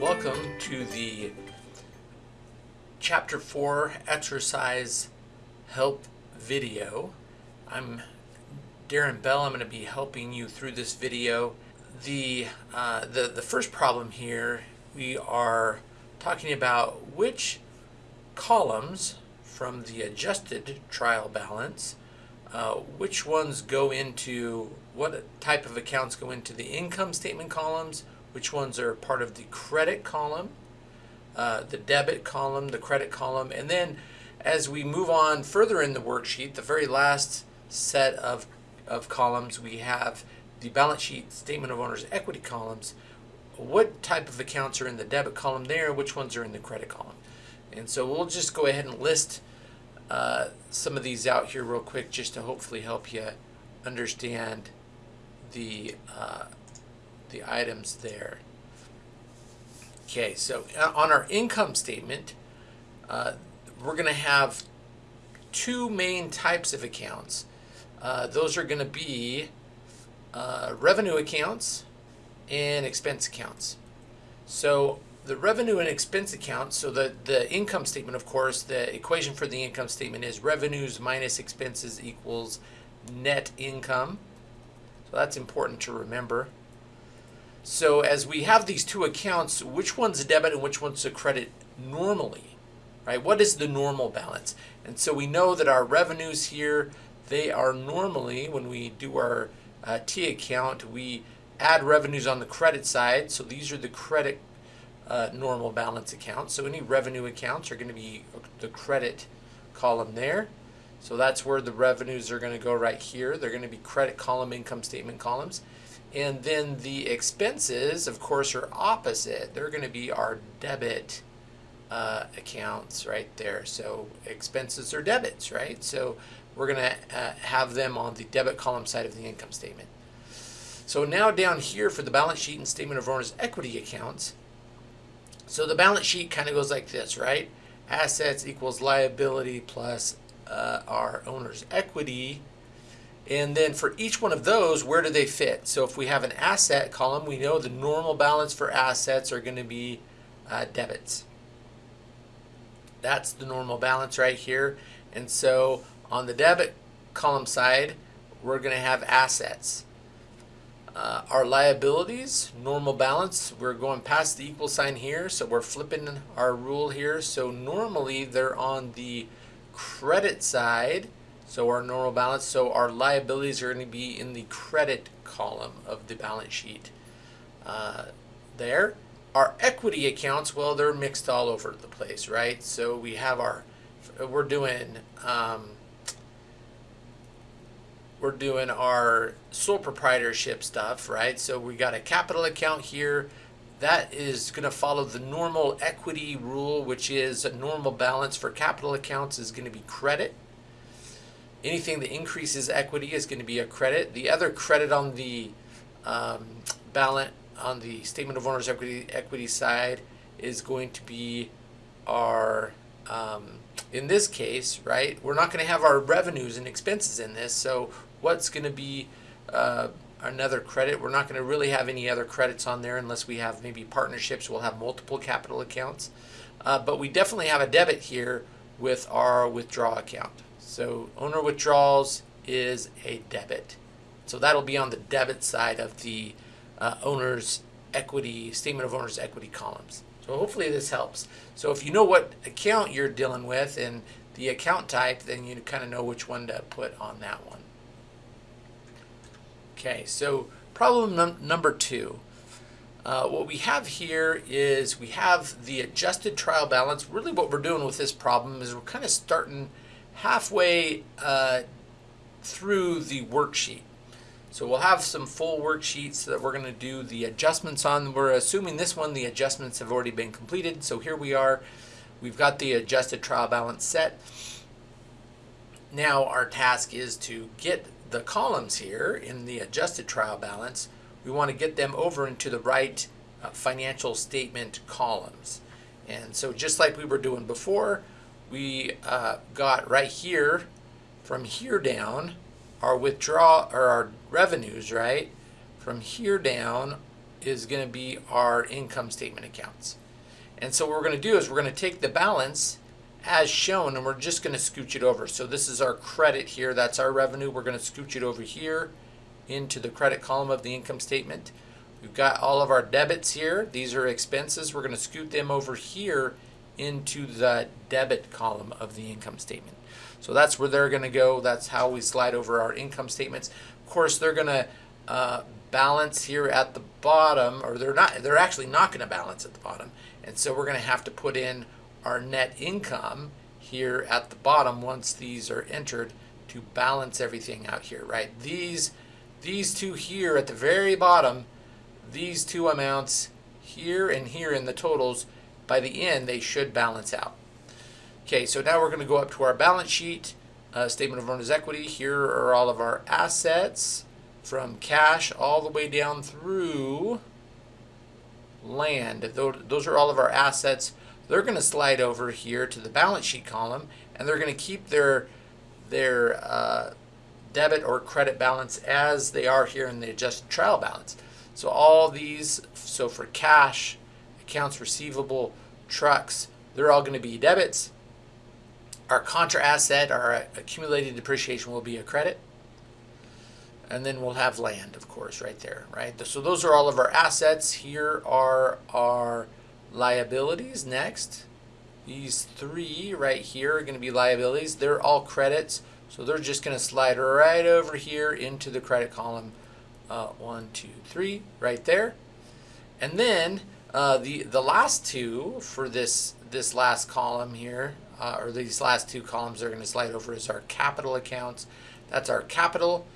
welcome to the Chapter 4 Exercise Help video. I'm Darren Bell. I'm going to be helping you through this video. The, uh, the, the first problem here, we are talking about which columns from the adjusted trial balance, uh, which ones go into, what type of accounts go into the income statement columns, which ones are part of the credit column, uh, the debit column, the credit column, and then as we move on further in the worksheet, the very last set of, of columns, we have the balance sheet statement of owner's equity columns. What type of accounts are in the debit column there? Which ones are in the credit column? And so we'll just go ahead and list uh, some of these out here real quick just to hopefully help you understand the uh, the items there. Okay, so uh, on our income statement, uh, we're going to have two main types of accounts. Uh, those are going to be uh, revenue accounts and expense accounts. So the revenue and expense account, so the, the income statement, of course, the equation for the income statement is revenues minus expenses equals net income. So that's important to remember. So as we have these two accounts, which one's a debit and which one's a credit normally, right? What is the normal balance? And so we know that our revenues here, they are normally, when we do our uh, T account, we add revenues on the credit side. So these are the credit uh, normal balance accounts. So any revenue accounts are going to be the credit column there. So that's where the revenues are going to go right here. They're going to be credit column, income statement columns. And then the expenses, of course, are opposite. They're going to be our debit uh, accounts right there. So expenses are debits, right? So we're going to uh, have them on the debit column side of the income statement. So now down here for the balance sheet and statement of owner's equity accounts. So the balance sheet kind of goes like this, right? Assets equals liability plus uh, our owner's equity and then for each one of those, where do they fit? So if we have an asset column, we know the normal balance for assets are going to be uh, debits. That's the normal balance right here. And so on the debit column side, we're going to have assets. Uh, our liabilities, normal balance, we're going past the equal sign here, so we're flipping our rule here. So normally they're on the credit side, so our normal balance, so our liabilities are going to be in the credit column of the balance sheet uh, there. Our equity accounts, well, they're mixed all over the place, right? So we have our, we're doing, um, we're doing our sole proprietorship stuff, right? So we got a capital account here. That is going to follow the normal equity rule, which is a normal balance for capital accounts is going to be credit anything that increases equity is going to be a credit. The other credit on the um, balance on the statement of owner's equity equity side is going to be our um, in this case, right? We're not going to have our revenues and expenses in this. So what's going to be uh, another credit? We're not going to really have any other credits on there unless we have maybe partnerships. We'll have multiple capital accounts, uh, but we definitely have a debit here with our withdraw account. So owner withdrawals is a debit. So that'll be on the debit side of the uh, owner's equity, statement of owner's equity columns. So hopefully this helps. So if you know what account you're dealing with and the account type, then you kind of know which one to put on that one. Okay, so problem num number two. Uh, what we have here is we have the adjusted trial balance. Really what we're doing with this problem is we're kind of starting halfway uh, through the worksheet. So we'll have some full worksheets that we're going to do the adjustments on. We're assuming this one, the adjustments have already been completed. So here we are. We've got the adjusted trial balance set. Now our task is to get the columns here in the adjusted trial balance. We want to get them over into the right uh, financial statement columns. And so just like we were doing before, we uh, got right here, from here down, our withdraw or our revenues, right? From here down, is going to be our income statement accounts. And so what we're going to do is we're going to take the balance as shown and we're just going to scooch it over. So this is our credit here. That's our revenue. We're going to scooch it over here into the credit column of the income statement. We've got all of our debits here. These are expenses. We're going to scoot them over here into the debit column of the income statement. So that's where they're going to go. That's how we slide over our income statements. Of course, they're going to uh, balance here at the bottom, or they're not. They're actually not going to balance at the bottom, and so we're going to have to put in our net income here at the bottom once these are entered to balance everything out here, right? These these two here at the very bottom, these two amounts here and here in the totals, by the end they should balance out. Okay, so now we're going to go up to our balance sheet, uh, statement of owner's equity. Here are all of our assets from cash all the way down through land. Those are all of our assets. They're going to slide over here to the balance sheet column, and they're going to keep their their uh, debit or credit balance as they are here in the adjusted trial balance. So all these, so for cash, accounts receivable, trucks, they're all going to be debits. Our contra asset, our accumulated depreciation will be a credit. And then we'll have land, of course, right there, right? So those are all of our assets. Here are our liabilities next. These three right here are going to be liabilities. They're all credits. So they're just going to slide right over here into the credit column. Uh, one, two, three, right there. And then uh, the the last two for this this last column here uh, or these last two columns are going to slide over as our capital accounts. That's our capital,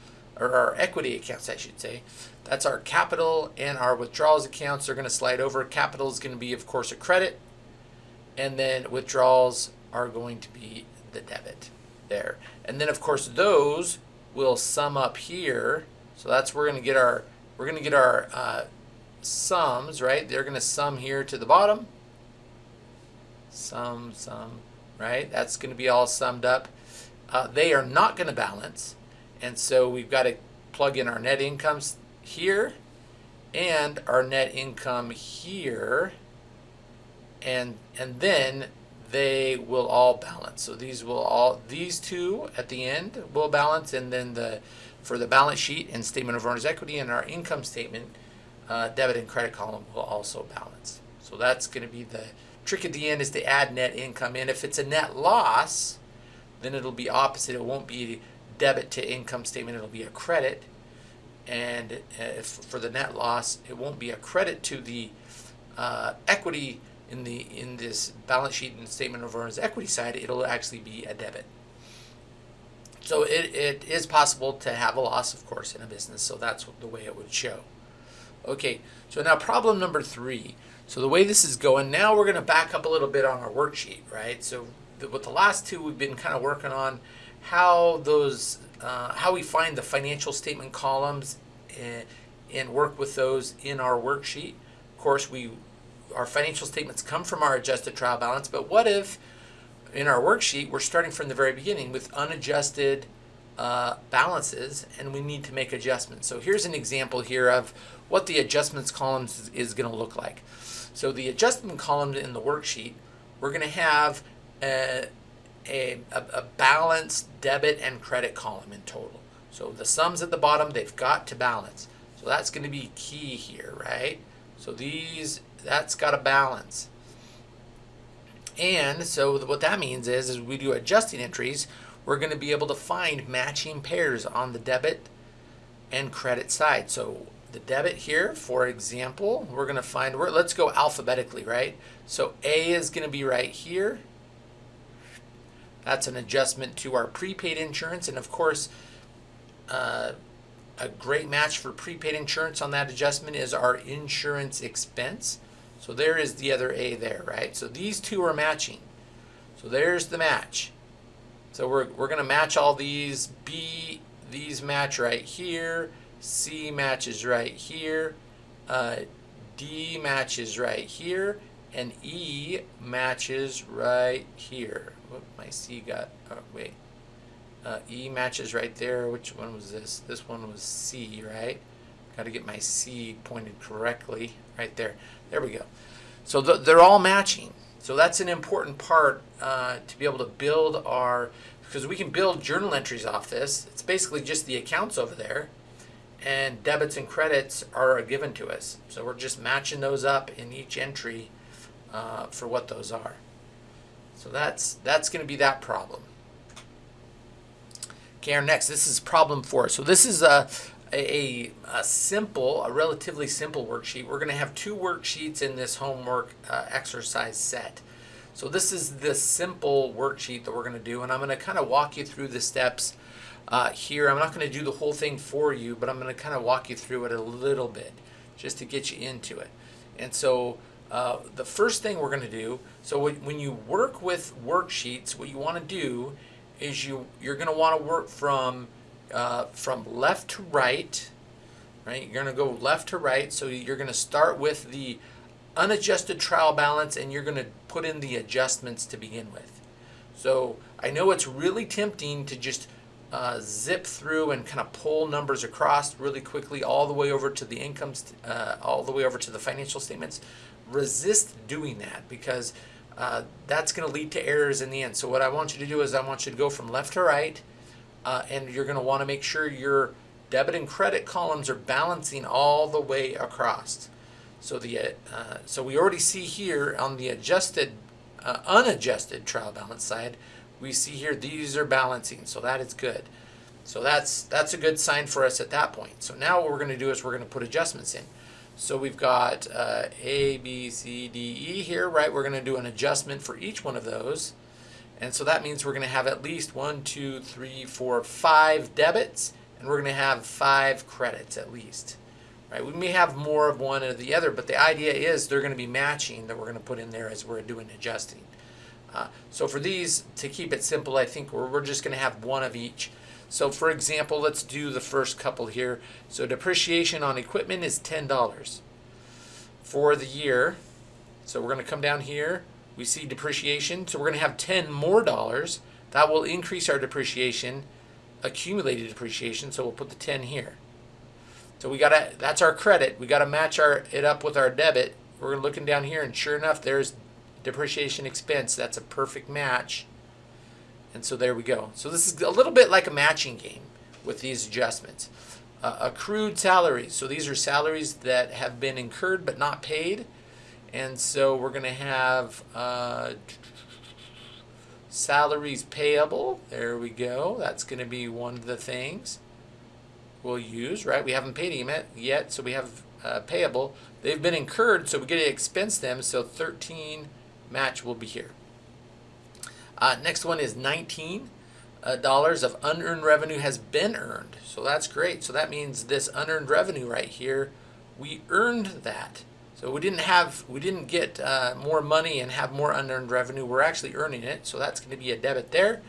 or our equity accounts, I should say. That's our capital and our withdrawals accounts are going to slide over. Capital is going to be, of course, a credit, and then withdrawals are going to be the debit there. And then, of course, those will sum up here. So that's we're going to get our we're going to get our uh, sums, right? They're going to sum here to the bottom. Sum, sum, right? That's going to be all summed up. Uh, they are not going to balance, and so we've got to plug in our net incomes here and our net income here, and and then they will all balance. So these will all these two at the end will balance, and then the for the balance sheet and statement of owner's equity and our income statement, uh, debit and credit column will also balance. So that's going to be the trick at the end is to add net income in. If it's a net loss, then it'll be opposite. It won't be debit to income statement, it'll be a credit. And uh, if, for the net loss, it won't be a credit to the uh, equity in the in this balance sheet and statement of earnings equity side, it'll actually be a debit. So it, it is possible to have a loss, of course, in a business. So that's the way it would show. Okay, so now problem number three. So the way this is going, now we're going to back up a little bit on our worksheet, right? So the, with the last two, we've been kind of working on how those, uh, how we find the financial statement columns and, and work with those in our worksheet. Of course, we our financial statements come from our adjusted trial balance, but what if in our worksheet we're starting from the very beginning with unadjusted uh, balances and we need to make adjustments. So here's an example here of what the adjustments columns is, is going to look like. So the adjustment column in the worksheet, we're going to have a, a, a balanced debit and credit column in total. So the sums at the bottom, they've got to balance. So that's going to be key here, right? So these, that's got to balance. And so what that means is, is we do adjusting entries, we're going to be able to find matching pairs on the debit and credit side. So the debit here, for example, we're going to find, where, let's go alphabetically, right? So A is going to be right here. That's an adjustment to our prepaid insurance. And of course, uh, a great match for prepaid insurance on that adjustment is our insurance expense. So there is the other A there, right? So these two are matching. So there's the match. So we're, we're going to match all these. B, these match right here. C matches right here, uh, D matches right here, and E matches right here. Whoop, my C got, oh, wait. Uh, e matches right there. Which one was this? This one was C, right? Got to get my C pointed correctly right there. There we go. So th they're all matching. So that's an important part uh, to be able to build our, because we can build journal entries off this. It's basically just the accounts over there and debits and credits are given to us. So we're just matching those up in each entry uh, for what those are. So that's that's going to be that problem. Okay, our next, this is problem four. So this is a, a, a simple, a relatively simple worksheet. We're going to have two worksheets in this homework uh, exercise set. So this is the simple worksheet that we're going to do, and I'm going to kind of walk you through the steps uh, here. I'm not going to do the whole thing for you, but I'm going to kind of walk you through it a little bit just to get you into it. And so uh, the first thing we're going to do, so when you work with worksheets, what you want to do is you, you're going to want to work from, uh, from left to right, right? You're going to go left to right. So you're going to start with the unadjusted trial balance and you're going to put in the adjustments to begin with. So I know it's really tempting to just uh, zip through and kind of pull numbers across really quickly all the way over to the incomes, uh, all the way over to the financial statements. Resist doing that because uh, that's going to lead to errors in the end. So what I want you to do is I want you to go from left to right uh, and you're going to want to make sure your debit and credit columns are balancing all the way across. So the uh, so we already see here on the adjusted, uh, unadjusted trial balance side, we see here these are balancing, so that is good. So that's that's a good sign for us at that point. So now what we're going to do is we're going to put adjustments in. So we've got uh, A, B, C, D, E here, right? We're going to do an adjustment for each one of those. And so that means we're going to have at least one, two, three, four, five debits, and we're going to have five credits at least. Right? We may have more of one or the other, but the idea is they're going to be matching that we're going to put in there as we're doing adjusting. Uh, so for these, to keep it simple, I think we're, we're just going to have one of each. So for example, let's do the first couple here. So depreciation on equipment is $10 for the year. So we're going to come down here. We see depreciation. So we're going to have 10 more dollars. That will increase our depreciation, accumulated depreciation. So we'll put the 10 here. So we got to, that's our credit. We got to match our it up with our debit. We're looking down here and sure enough, there's depreciation expense. That's a perfect match. And so there we go. So this is a little bit like a matching game with these adjustments. Uh, accrued salaries. So these are salaries that have been incurred but not paid. And so we're going to have uh, salaries payable. There we go. That's going to be one of the things we'll use, right? We haven't paid him yet, so we have uh, payable. They've been incurred, so we get to expense them. So 13 match will be here. Uh, next one is 19 uh, dollars of unearned revenue has been earned. So that's great. So that means this unearned revenue right here, we earned that. So we didn't have, we didn't get uh, more money and have more unearned revenue. We're actually earning it. So that's going to be a debit there.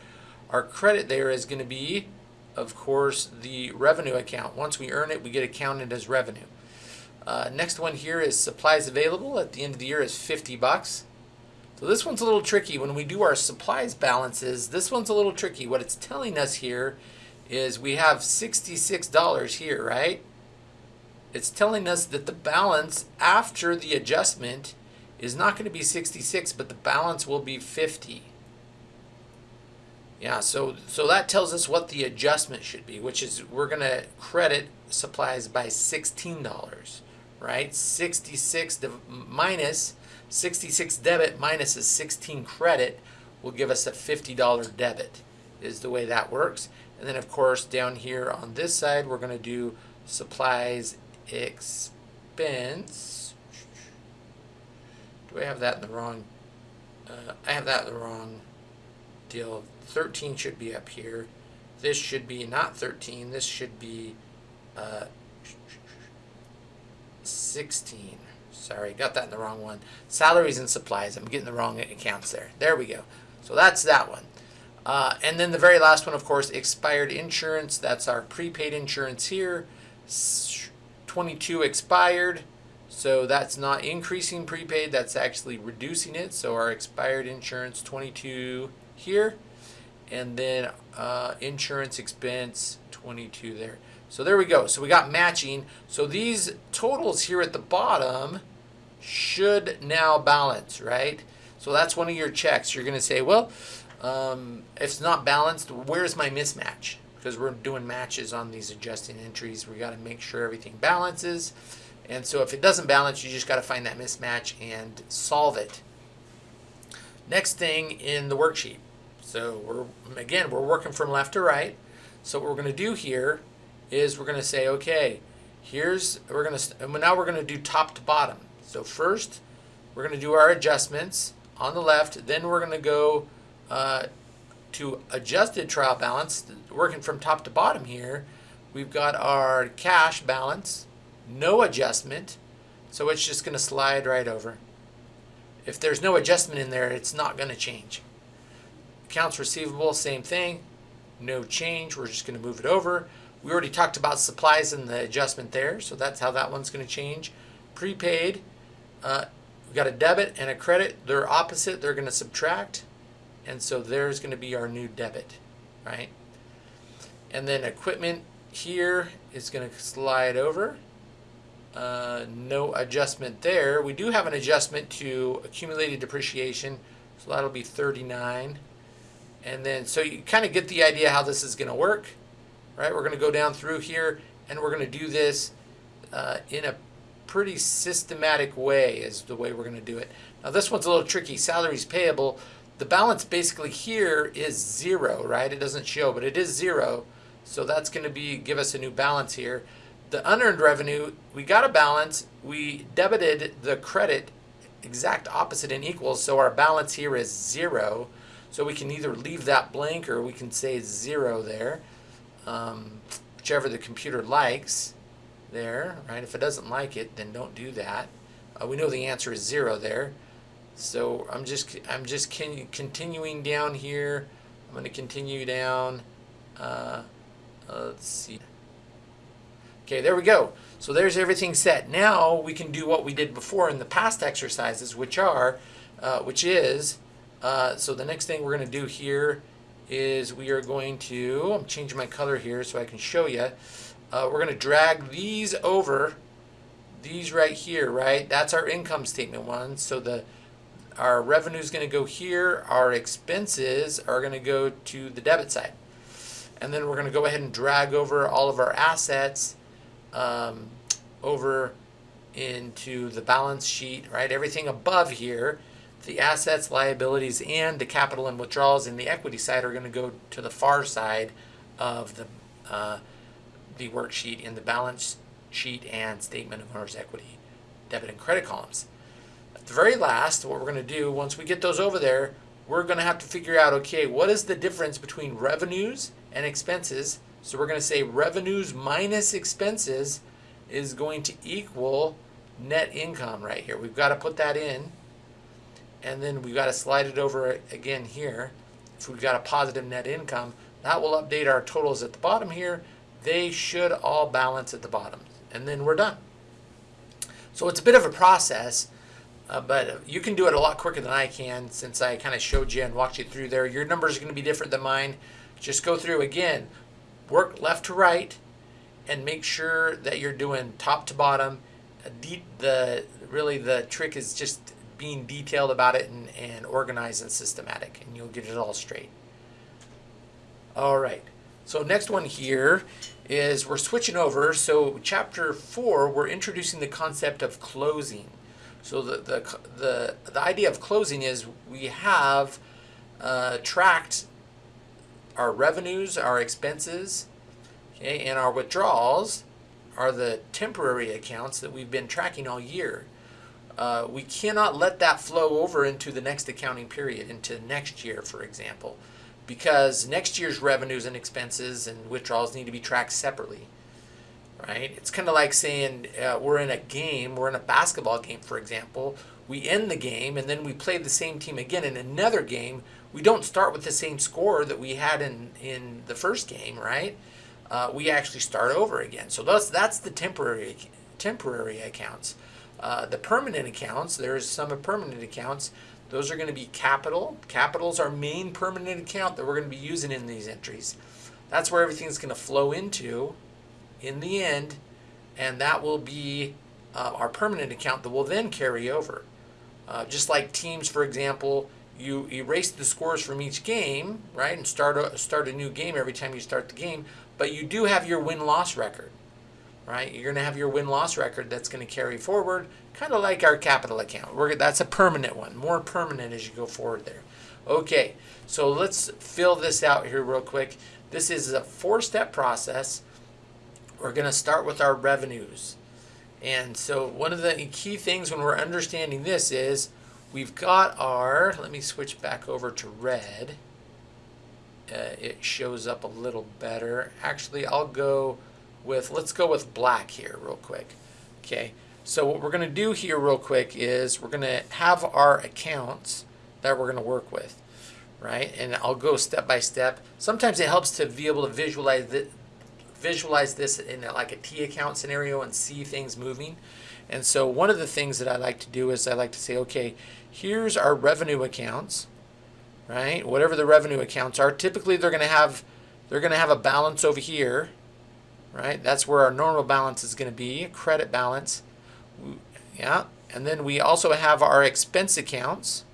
Our credit there is going to be, of course, the revenue account. Once we earn it, we get accounted as revenue. Uh, next one here is supplies available at the end of the year is 50 bucks. So this one's a little tricky. When we do our supplies balances, this one's a little tricky. What it's telling us here is we have $66 here, right? It's telling us that the balance after the adjustment is not going to be 66, but the balance will be 50. Yeah, so so that tells us what the adjustment should be, which is we're going to credit supplies by $16, right? 66 minus 66 debit minus a 16 credit will give us a $50 debit is the way that works. And then of course down here on this side we're going to do supplies expense. Do I have that in the wrong? Uh, I have that in the wrong deal. 13 should be up here. This should be not 13. This should be uh, 16. Sorry, got that in the wrong one. Salaries and supplies. I'm getting the wrong accounts there. There we go. So that's that one. Uh, and then the very last one, of course, expired insurance. That's our prepaid insurance here. 22 expired. So that's not increasing prepaid. That's actually reducing it. So our expired insurance 22 here. And then uh, insurance expense 22 there. So there we go. So we got matching. So these totals here at the bottom should now balance, right? So that's one of your checks. You're going to say, well, um, if it's not balanced, where's my mismatch? Because we're doing matches on these adjusting entries. We got to make sure everything balances. And so if it doesn't balance, you just got to find that mismatch and solve it. Next thing in the worksheet. So we're again, we're working from left to right. So what we're going to do here is we're going to say, okay, here's, we're going to, now we're going to do top to bottom. So first, we're going to do our adjustments on the left. Then we're going to go uh, to adjusted trial balance, working from top to bottom here. We've got our cash balance, no adjustment. So it's just going to slide right over. If there's no adjustment in there, it's not going to change. Accounts receivable, same thing. No change. We're just going to move it over. We already talked about supplies and the adjustment there, so that's how that one's going to change. Prepaid, uh, we got a debit and a credit. They're opposite. They're going to subtract. And so there's going to be our new debit, right? And then equipment here is going to slide over. Uh, no adjustment there. We do have an adjustment to accumulated depreciation, so that'll be 39. And then, so you kind of get the idea how this is going to work, right? We're going to go down through here, and we're going to do this uh, in a pretty systematic way is the way we're going to do it. Now this one's a little tricky. Salaries payable. The balance basically here is zero, right? It doesn't show, but it is zero. So that's going to be give us a new balance here. The unearned revenue, we got a balance. We debited the credit exact opposite and equals. So our balance here is zero. So we can either leave that blank or we can say zero there, um, whichever the computer likes there, right? If it doesn't like it, then don't do that. Uh, we know the answer is zero there. So I'm just I'm just continuing down here. I'm going to continue down. Uh, uh, let's see. Okay, there we go. So there's everything set. Now we can do what we did before in the past exercises, which are, uh, which is, uh, so the next thing we're going to do here is we are going to, I'm changing my color here so I can show you. Uh, we're going to drag these over, these right here, right? That's our income statement one. So the our revenue is going to go here. Our expenses are going to go to the debit side. And then we're going to go ahead and drag over all of our assets um, over into the balance sheet, right? Everything above here, the assets, liabilities, and the capital and withdrawals in the equity side are going to go to the far side of the uh, the worksheet in the balance sheet and statement of owner's equity, debit and credit columns. At the very last, what we're going to do, once we get those over there, we're going to have to figure out, okay, what is the difference between revenues and expenses? So we're going to say revenues minus expenses is going to equal net income right here. We've got to put that in, and then we've got to slide it over again here. If we've got a positive net income, that will update our totals at the bottom here, they should all balance at the bottom. And then we're done. So it's a bit of a process, uh, but you can do it a lot quicker than I can since I kind of showed you and walked you through there. Your numbers are going to be different than mine. Just go through again, work left to right, and make sure that you're doing top to bottom. The Really the trick is just being detailed about it and, and organized and systematic, and you'll get it all straight. All right. So next one here is we're switching over. So chapter four, we're introducing the concept of closing. So the, the, the, the idea of closing is we have uh, tracked our revenues, our expenses, okay, and our withdrawals are the temporary accounts that we've been tracking all year. Uh, we cannot let that flow over into the next accounting period, into next year, for example because next year's revenues and expenses and withdrawals need to be tracked separately right? It's kind of like saying uh, we're in a game we're in a basketball game for example. We end the game and then we play the same team again in another game. We don't start with the same score that we had in in the first game right? Uh, we actually start over again. So that's that's the temporary temporary accounts uh, the permanent accounts there's some of permanent accounts those are going to be capital. Capital is our main permanent account that we're going to be using in these entries. That's where everything's going to flow into in the end, and that will be uh, our permanent account that will then carry over. Uh, just like teams, for example, you erase the scores from each game, right, and start a, start a new game every time you start the game, but you do have your win-loss record, right? You're going to have your win-loss record that's going to carry forward, kind of like our capital account. We're, that's a permanent one, more permanent as you go forward there. Okay, so let's fill this out here real quick. This is a four-step process. We're going to start with our revenues. And so one of the key things when we're understanding this is we've got our, let me switch back over to red. Uh, it shows up a little better. Actually, I'll go with, let's go with black here real quick. Okay, so what we're going to do here real quick is we're going to have our accounts that we're going to work with, right? And I'll go step by step. Sometimes it helps to be able to visualize it, visualize this in like a T account scenario and see things moving. And so one of the things that I like to do is I like to say, okay, here's our revenue accounts, right? Whatever the revenue accounts are, typically they're going to have they're going to have a balance over here, right? That's where our normal balance is going to be, a credit balance. Yeah, and then we also have our expense accounts.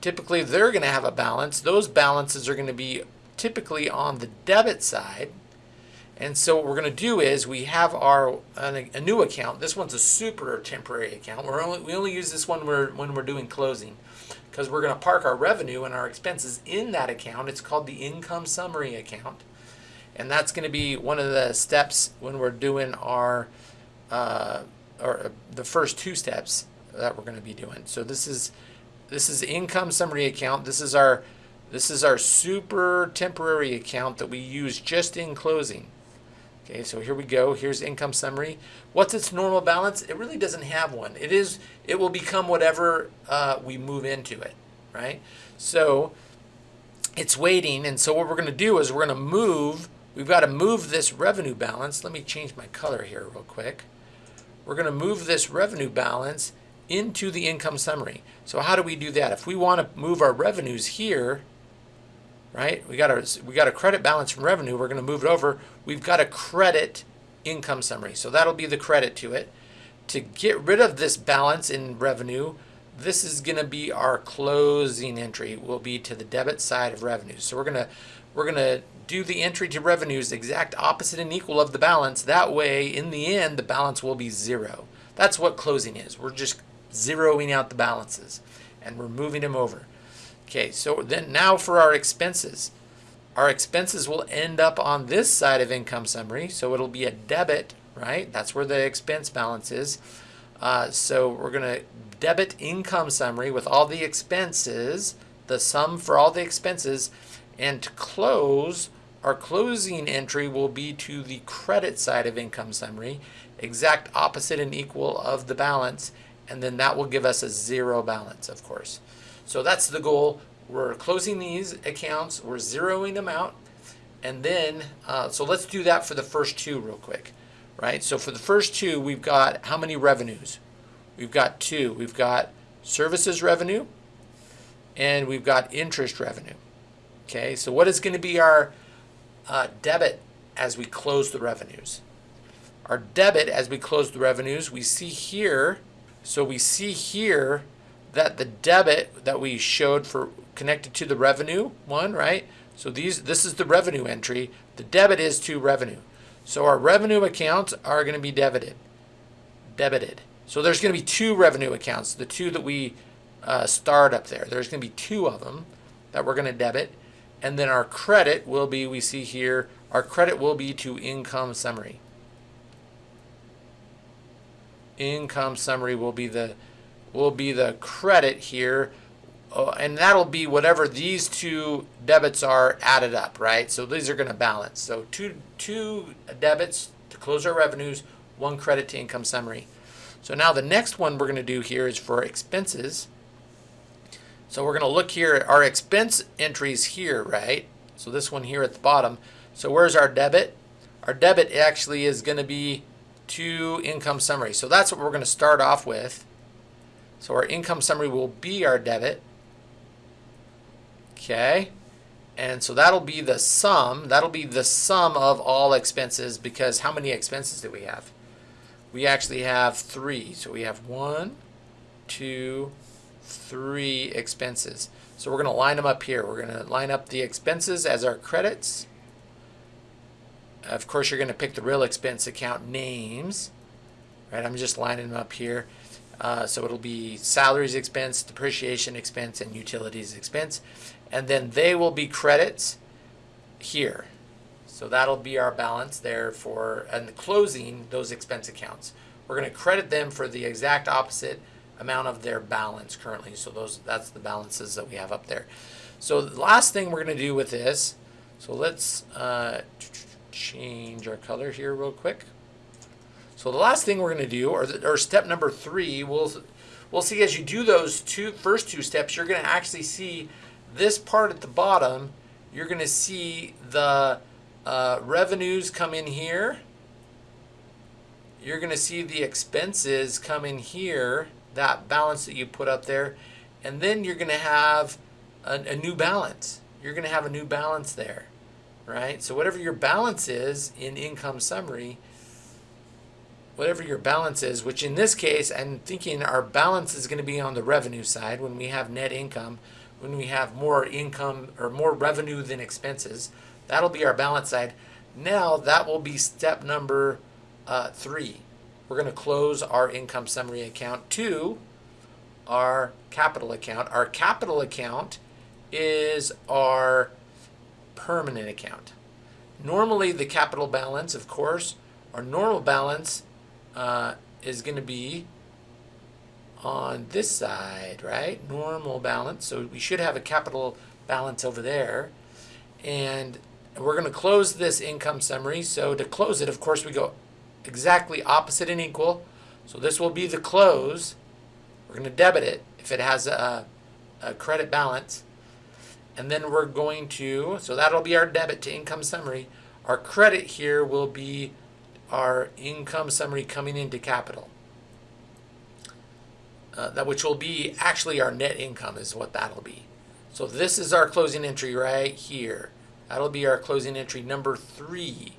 Typically they're going to have a balance. Those balances are going to be typically on the debit side. And so what we're going to do is we have our a, new account. This one's a super temporary account. We're only, we only use this one when when we're doing closing because we're going to park our revenue and our expenses in that account. It's called the income summary account. And that's going to be one of the steps when we're doing our, uh, or the first two steps that we're going to be doing. So this is, this is income summary account. This is our, this is our super temporary account that we use just in closing. Okay, so here we go. Here's income summary. What's its normal balance? It really doesn't have one. It is. It will become whatever uh, we move into it, right? So it's waiting, and so what we're going to do is we're going to move. We've got to move this revenue balance. Let me change my color here real quick. We're going to move this revenue balance into the income summary. So how do we do that? If we want to move our revenues here, right? We got a we got a credit balance from revenue. We're going to move it over. We've got a credit income summary. So that'll be the credit to it. To get rid of this balance in revenue, this is going to be our closing entry. Will be to the debit side of revenue. So we're gonna we're gonna do the entry to revenues exact opposite and equal of the balance. That way, in the end, the balance will be zero. That's what closing is. We're just zeroing out the balances and we're moving them over. Okay, so then now for our expenses. Our expenses will end up on this side of income summary, so it'll be a debit, right? That's where the expense balance is. Uh, so we're going to debit income summary with all the expenses, the sum for all the expenses, and to close, our closing entry will be to the credit side of income summary, exact opposite and equal of the balance, and then that will give us a zero balance, of course. So that's the goal. We're closing these accounts, we're zeroing them out, and then, uh, so let's do that for the first two real quick, right? So for the first two, we've got how many revenues? We've got two. We've got services revenue, and we've got interest revenue. Okay, so what is going to be our uh, debit as we close the revenues? Our debit as we close the revenues, we see here, so we see here that the debit that we showed for connected to the revenue one, right? So these this is the revenue entry. The debit is to revenue. So our revenue accounts are going to be debited. Debited. So there's going to be two revenue accounts, the two that we uh, start up there. There's going to be two of them that we're going to debit. And then our credit will be, we see here, our credit will be to income summary. Income summary will be the will be the credit here. Uh, and that'll be whatever these two debits are added up, right? So these are going to balance. So two, two debits to close our revenues, one credit to income summary. So now the next one we're going to do here is for expenses. So we're going to look here at our expense entries here, right? So this one here at the bottom. So where's our debit? Our debit actually is going to be to income summary. So that's what we're going to start off with. So our income summary will be our debit. Okay. And so that'll be the sum. That'll be the sum of all expenses because how many expenses do we have? We actually have three. So we have one, two, three expenses. So we're going to line them up here. We're going to line up the expenses as our credits. Of course, you're going to pick the real expense account names. Right, I'm just lining them up here. Uh, so it'll be salaries expense, depreciation expense, and utilities expense. And then they will be credits here. So that'll be our balance there for and closing those expense accounts. We're going to credit them for the exact opposite amount of their balance currently. So those that's the balances that we have up there. So the last thing we're going to do with this, so let's uh, change our color here real quick. So the last thing we're going to do, or, or step number three, we'll, we'll see as you do those two first two steps, you're going to actually see this part at the bottom, you're going to see the uh, revenues come in here. You're going to see the expenses come in here, that balance that you put up there. And then you're going to have a, a new balance. You're going to have a new balance there, right? So whatever your balance is in income summary, whatever your balance is, which in this case, I'm thinking our balance is going to be on the revenue side when we have net income, when we have more income or more revenue than expenses. That'll be our balance side. Now that will be step number uh, three. We're going to close our income summary account to our capital account. Our capital account is our permanent account. Normally the capital balance, of course, our normal balance uh, is going to be on this side, right? Normal balance. So we should have a capital balance over there. And we're going to close this income summary. So to close it, of course, we go exactly opposite and equal. So this will be the close. We're going to debit it if it has a, a credit balance. And then we're going to, so that'll be our debit to income summary. Our credit here will be our income summary coming into capital. Uh, that which will be actually our net income is what that'll be. So this is our closing entry right here. That'll be our closing entry number three,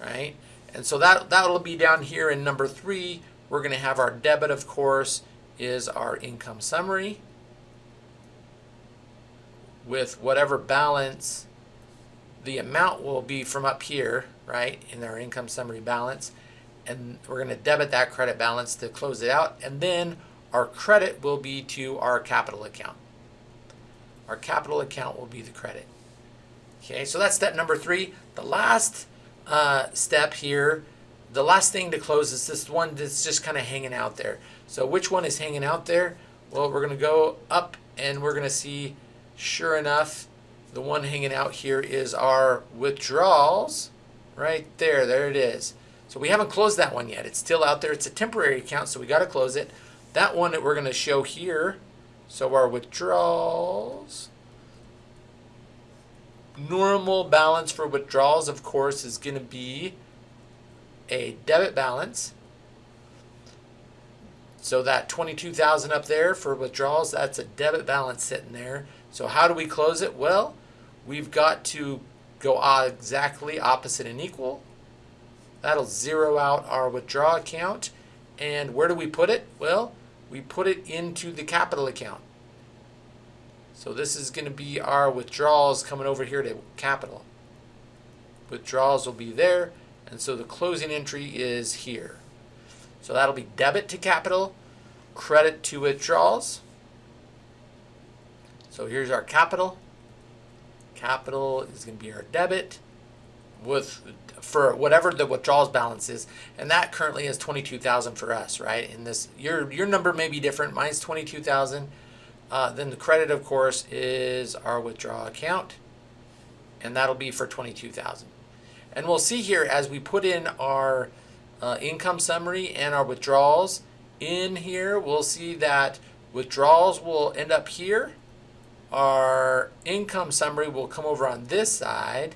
right? And so that, that'll be down here in number three. We're gonna have our debit, of course, is our income summary with whatever balance the amount will be from up here, right, in our income summary balance. And we're going to debit that credit balance to close it out. And then our credit will be to our capital account. Our capital account will be the credit. Okay, so that's step number three. The last uh, step here, the last thing to close is this one that's just kind of hanging out there. So which one is hanging out there? Well, we're going to go up and we're going to see, sure enough, the one hanging out here is our withdrawals right there. There it is. So we haven't closed that one yet. It's still out there. It's a temporary account, so we got to close it. That one that we're going to show here, so our withdrawals, normal balance for withdrawals, of course, is going to be a debit balance. So that 22,000 up there for withdrawals, that's a debit balance sitting there. So how do we close it? Well, we've got to go exactly opposite and equal. That'll zero out our withdraw account. And where do we put it? Well, we put it into the capital account. So this is going to be our withdrawals coming over here to capital. Withdrawals will be there. And so the closing entry is here. So that'll be debit to capital, credit to withdrawals. So here's our capital. Capital is going to be our debit with for whatever the withdrawals balance is, and that currently is twenty two thousand for us, right? In this, your your number may be different. Mine's twenty two thousand. Uh, then the credit, of course, is our withdrawal account, and that'll be for twenty two thousand. And we'll see here as we put in our uh, income summary and our withdrawals in here, we'll see that withdrawals will end up here our income summary will come over on this side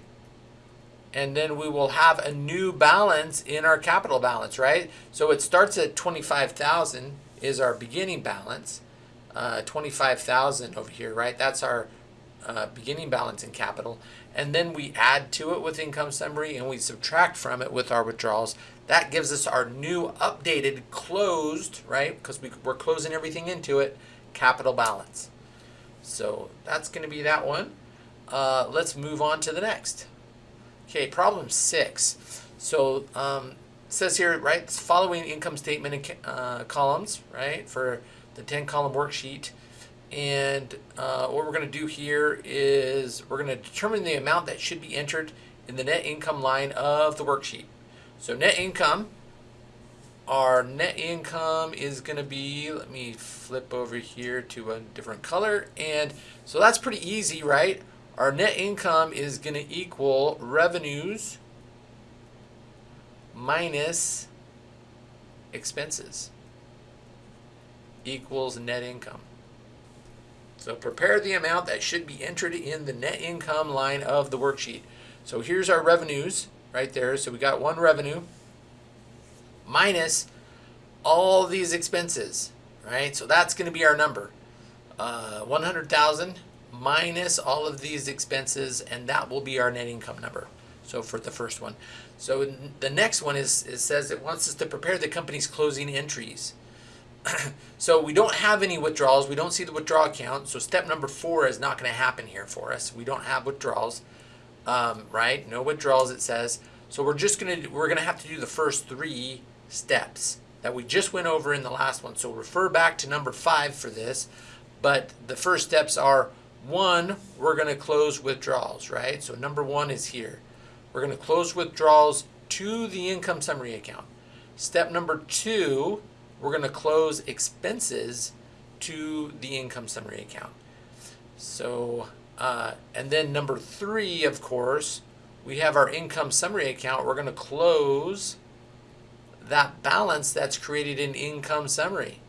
and then we will have a new balance in our capital balance, right? So it starts at 25,000 is our beginning balance. Uh, 25,000 over here, right? That's our uh, beginning balance in capital, and then we add to it with income summary and we subtract from it with our withdrawals. That gives us our new updated closed, right? Because we, we're closing everything into it, capital balance. So that's going to be that one. Uh, let's move on to the next. Okay, problem six. So um, says here, right, following income statement uh, columns, right, for the 10 column worksheet. And uh, what we're going to do here is we're going to determine the amount that should be entered in the net income line of the worksheet. So net income, our net income is going to be, let me flip over here to a different color. And so that's pretty easy, right? Our net income is going to equal revenues minus expenses equals net income. So prepare the amount that should be entered in the net income line of the worksheet. So here's our revenues right there. So we got one revenue minus all these expenses, right? So that's going to be our number. Uh, 100,000 minus all of these expenses, and that will be our net income number. So for the first one. So the next one is it says it wants us to prepare the company's closing entries. so we don't have any withdrawals. We don't see the withdrawal account. So step number four is not going to happen here for us. We don't have withdrawals, um, right? No withdrawals. It says. So we're just gonna we're gonna have to do the first three steps that we just went over in the last one. So refer back to number five for this. But the first steps are one, we're going to close withdrawals, right? So number one is here. We're going to close withdrawals to the income summary account. Step number two, we're going to close expenses to the income summary account. So, uh, and then number three, of course, we have our income summary account. We're going to close that balance that's created in income summary.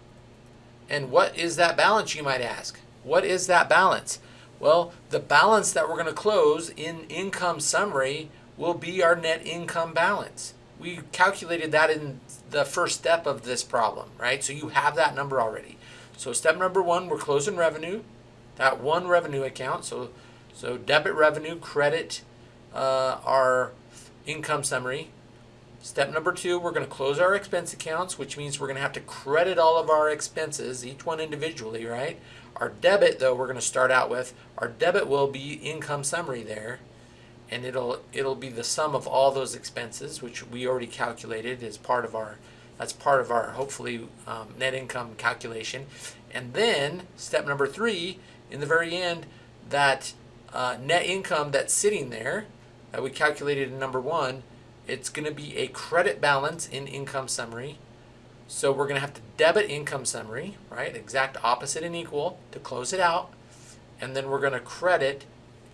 And what is that balance, you might ask? What is that balance? Well, the balance that we're going to close in income summary will be our net income balance. We calculated that in the first step of this problem, right? So you have that number already. So step number one, we're closing revenue, that one revenue account. So, so debit revenue, credit uh, our income summary. Step number two, we're going to close our expense accounts, which means we're going to have to credit all of our expenses, each one individually, right? Our debit, though, we're going to start out with, our debit will be income summary there, and it'll it'll be the sum of all those expenses, which we already calculated as part of our, that's part of our, hopefully, um, net income calculation. And then, step number three, in the very end, that uh, net income that's sitting there, that we calculated in number one, it's going to be a credit balance in income summary, so we're going to have to debit income summary, right? Exact opposite and equal to close it out. And then we're going to credit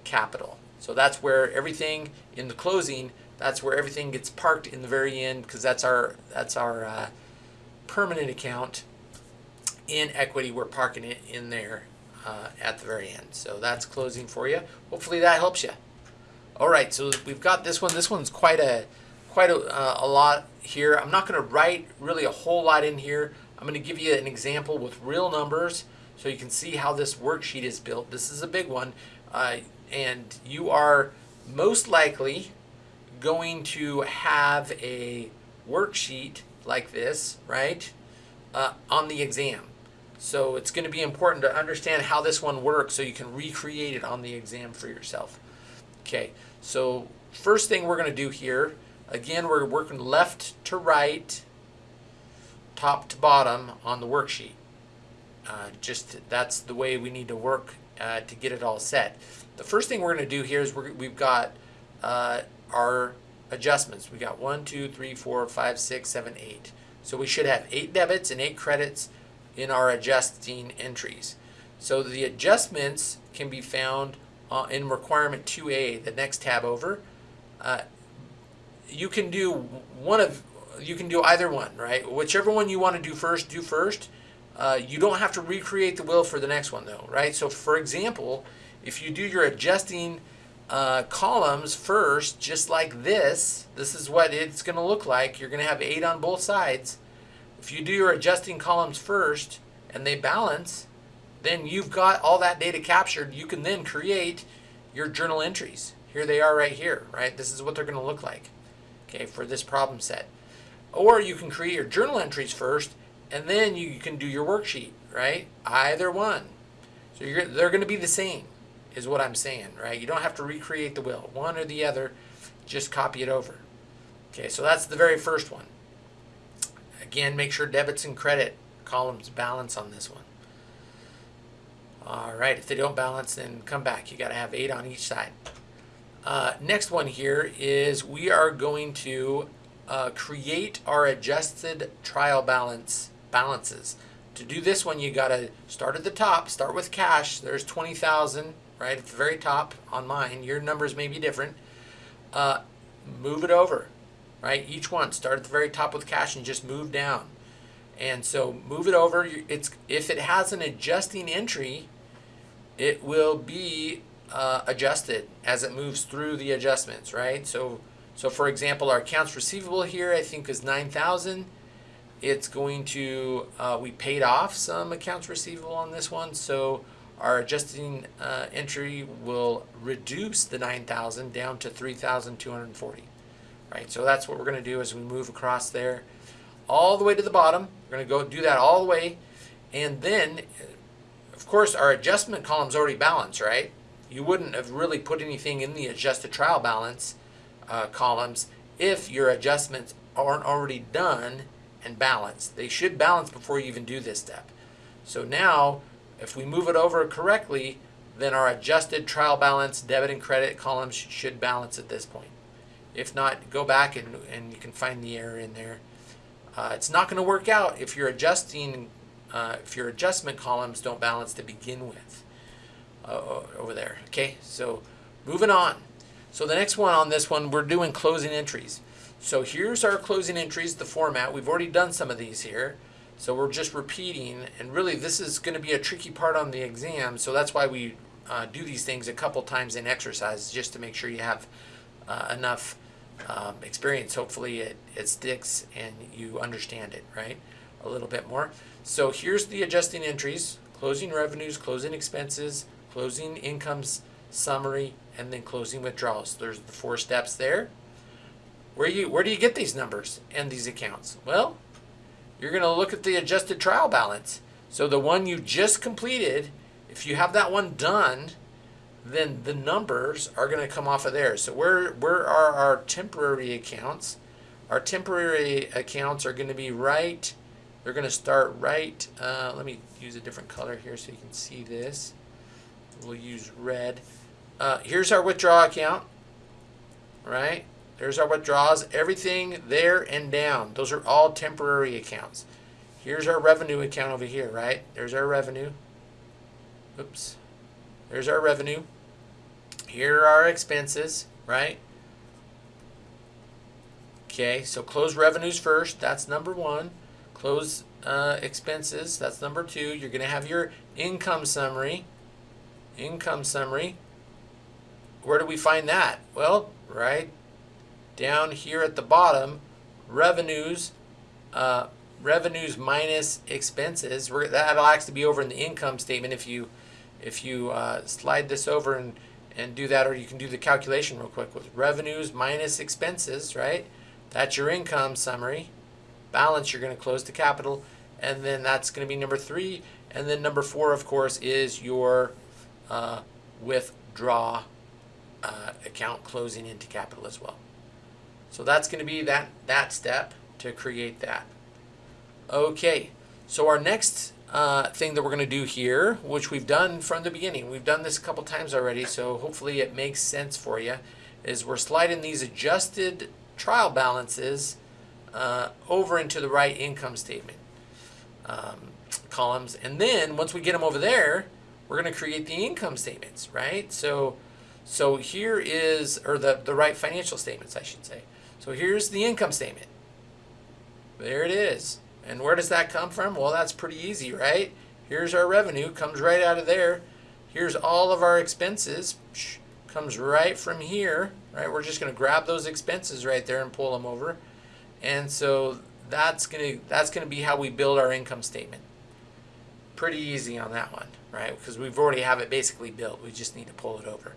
capital. So that's where everything in the closing, that's where everything gets parked in the very end because that's our that's our uh, permanent account in equity. We're parking it in there uh, at the very end. So that's closing for you. Hopefully that helps you. All right, so we've got this one. This one's quite a quite a, uh, a lot here. I'm not going to write really a whole lot in here. I'm going to give you an example with real numbers so you can see how this worksheet is built. This is a big one, uh, and you are most likely going to have a worksheet like this, right, uh, on the exam. So it's going to be important to understand how this one works so you can recreate it on the exam for yourself. Okay, so first thing we're going to do here Again, we're working left to right, top to bottom on the worksheet. Uh, just that's the way we need to work uh, to get it all set. The first thing we're going to do here is we have got uh, our adjustments. We've got one, two, three, four, five, six, seven, eight. So we should have eight debits and eight credits in our adjusting entries. So the adjustments can be found uh, in requirement 2A, the next tab over. Uh, you can do one of you can do either one, right? Whichever one you want to do first, do first. Uh, you don't have to recreate the will for the next one though, right? So for example, if you do your adjusting uh, columns first, just like this, this is what it's going to look like. You're going to have eight on both sides. If you do your adjusting columns first and they balance, then you've got all that data captured. You can then create your journal entries. Here they are right here, right? This is what they're going to look like, okay, for this problem set. Or you can create your journal entries first, and then you can do your worksheet, right? Either one. So they're going to be the same, is what I'm saying, right? You don't have to recreate the wheel. One or the other, just copy it over. Okay, so that's the very first one. Again, make sure debits and credit columns balance on this one. All right, if they don't balance, then come back. You got to have eight on each side. Uh, next one here is we are going to uh, create our adjusted trial balance balances. To do this one, you got to start at the top, start with cash. There's 20,000 right at the very top on mine. Your numbers may be different. Uh, move it over, right? Each one, start at the very top with cash and just move down. And so move it over. It's If it has an adjusting entry, it will be uh, adjusted as it moves through the adjustments, right? So, so for example, our accounts receivable here, I think is 9,000. It's going to, uh, we paid off some accounts receivable on this one. So our adjusting uh, entry will reduce the 9,000 down to 3,240, right? So that's what we're going to do as we move across there all the way to the bottom. We're going to go do that all the way. And then, of course, our adjustment column's already balanced, right? you wouldn't have really put anything in the adjusted trial balance uh, columns if your adjustments aren't already done and balanced. They should balance before you even do this step. So now, if we move it over correctly, then our adjusted trial balance debit and credit columns should balance at this point. If not, go back and, and you can find the error in there. Uh, it's not going to work out if you're adjusting, uh, if your adjustment columns don't balance to begin with uh, over there. Okay, so moving on. So the next one on this one, we're doing closing entries. So here's our closing entries, the format. We've already done some of these here. So we're just repeating, and really this is going to be a tricky part on the exam, so that's why we uh, do these things a couple times in exercise, just to make sure you have uh, enough um, experience. Hopefully it, it sticks and you understand it, right? A little bit more. So here's the adjusting entries, closing revenues, closing expenses, closing incomes summary, and then closing withdrawals. There's the four steps there. Where you where do you get these numbers and these accounts? Well, you're going to look at the adjusted trial balance. So the one you just completed, if you have that one done, then the numbers are going to come off of there. So where where are our temporary accounts? Our temporary accounts are going to be right. They're going to start right. Uh, let me use a different color here so you can see this. We'll use red. Uh, here's our withdrawal account, right? There's our withdrawals. Everything there and down. Those are all temporary accounts. Here's our revenue account over here, right? There's our revenue. Oops. There's our revenue. Here are our expenses, right? Okay, so close revenues first. That's number one. Close uh, expenses. That's number two. You're going to have your income summary income summary. Where do we find that? Well, right down here at the bottom, revenues, uh, revenues minus expenses. We're, that'll actually be over in the income statement if you if you uh, slide this over and, and do that, or you can do the calculation real quick with revenues minus expenses, right? That's your income summary. Balance, you're going to close the capital, and then that's going to be number three. And then number four, of course, is your uh, withdraw uh, account closing into capital as well. So that's going to be that, that step to create that. Okay, so our next uh, thing that we're going to do here, which we've done from the beginning, we've done this a couple times already, so hopefully it makes sense for you, is we're sliding these adjusted trial balances uh, over into the right income statement um, columns. And then once we get them over there, we're going to create the income statements, right? So, so here is, or the, the right financial statements, I should say. So here's the income statement. There it is. And where does that come from? Well, that's pretty easy, right? Here's our revenue, comes right out of there. Here's all of our expenses, comes right from here, right? We're just going to grab those expenses right there and pull them over. And so that's going to that's going to be how we build our income statement. Pretty easy on that one, right? Because we've already have it basically built. We just need to pull it over.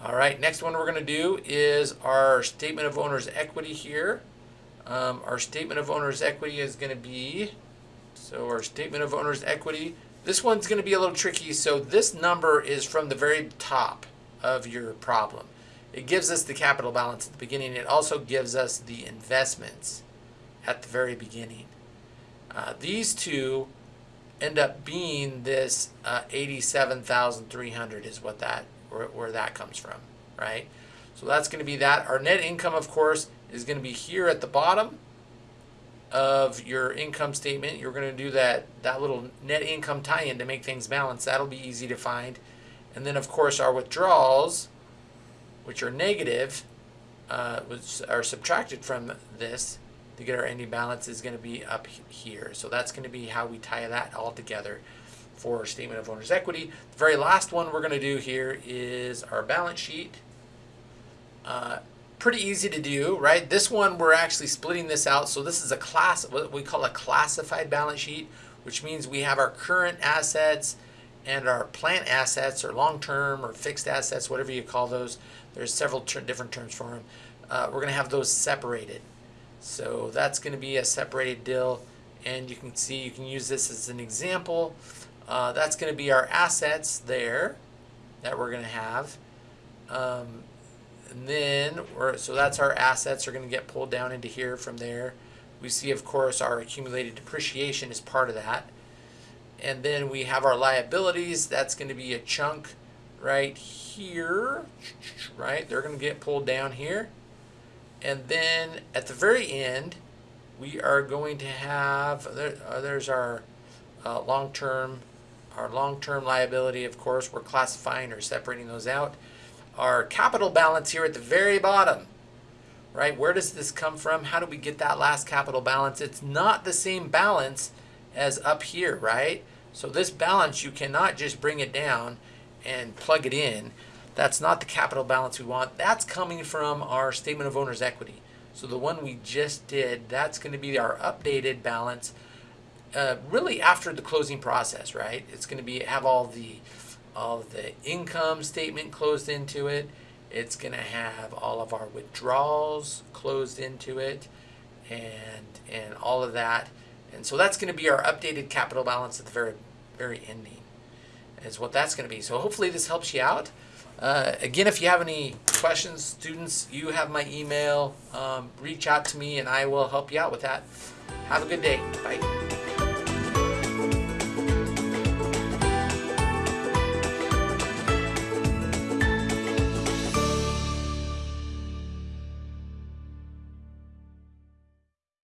All right, next one we're going to do is our statement of owner's equity here. Um, our statement of owner's equity is going to be, so our statement of owner's equity, this one's going to be a little tricky. So this number is from the very top of your problem. It gives us the capital balance at the beginning. It also gives us the investments at the very beginning. Uh, these two end up being this uh, 87,300 is what that where, where that comes from, right? So that's going to be that. Our net income, of course, is going to be here at the bottom of your income statement. You're going to do that, that little net income tie-in to make things balance. That'll be easy to find. And then, of course, our withdrawals, which are negative, uh, which are subtracted from this to get our ending balance is going to be up here. So that's going to be how we tie that all together for statement of owner's equity. The very last one we're going to do here is our balance sheet. Uh, pretty easy to do, right? This one, we're actually splitting this out. So this is a class, what we call a classified balance sheet, which means we have our current assets and our plant assets or long-term or fixed assets, whatever you call those. There's several ter different terms for them. Uh, we're going to have those separated. So that's going to be a separated deal. And you can see, you can use this as an example. Uh, that's going to be our assets there that we're going to have. Um, and then, we're, so that's our assets are going to get pulled down into here from there. We see, of course, our accumulated depreciation is part of that. And then we have our liabilities. That's going to be a chunk right here, right? They're going to get pulled down here. And then at the very end, we are going to have, there, uh, there's our uh, long-term, our long-term liability, of course, we're classifying or separating those out. Our capital balance here at the very bottom, right? Where does this come from? How do we get that last capital balance? It's not the same balance as up here, right? So this balance, you cannot just bring it down and plug it in. That's not the capital balance we want. That's coming from our statement of owner's equity. So the one we just did, that's going to be our updated balance uh, really after the closing process, right? It's going to be have all the all the income statement closed into it. It's going to have all of our withdrawals closed into it and and all of that. And so that's going to be our updated capital balance at the very very ending is what that's going to be. So hopefully this helps you out. Uh, again, if you have any questions, students, you have my email. Um, reach out to me and I will help you out with that. Have a good day. Bye.